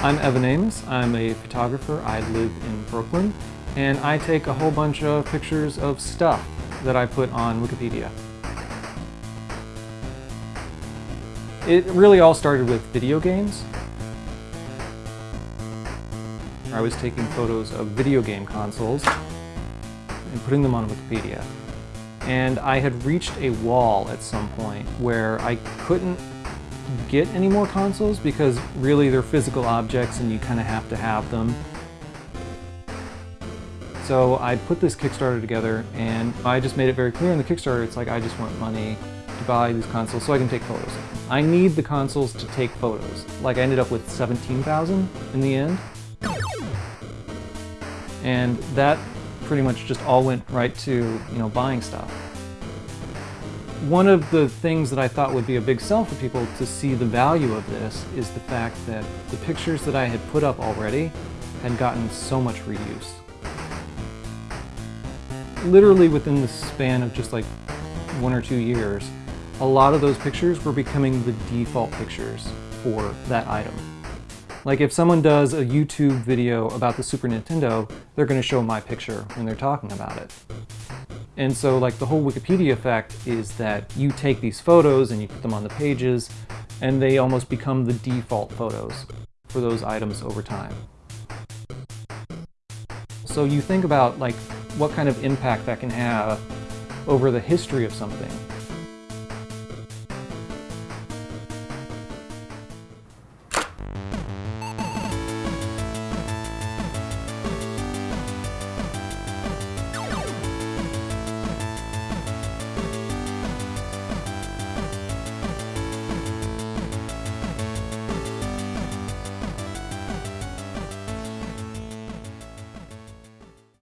I'm Evan Amos. I'm a photographer. I live in Brooklyn and I take a whole bunch of pictures of stuff that I put on Wikipedia. It really all started with video games. I was taking photos of video game consoles and putting them on Wikipedia. And I had reached a wall at some point where I couldn't get any more consoles because really they're physical objects and you kind of have to have them. So I put this Kickstarter together and I just made it very clear in the Kickstarter, it's like I just want money to buy these consoles so I can take photos. I need the consoles to take photos. Like I ended up with 17,000 in the end. And that pretty much just all went right to, you know, buying stuff. One of the things that I thought would be a big sell for people to see the value of this is the fact that the pictures that I had put up already had gotten so much reuse. Literally within the span of just like one or two years, a lot of those pictures were becoming the default pictures for that item. Like if someone does a YouTube video about the Super Nintendo, they're going to show my picture when they're talking about it. And so like the whole Wikipedia effect is that you take these photos and you put them on the pages and they almost become the default photos for those items over time. So you think about like what kind of impact that can have over the history of something.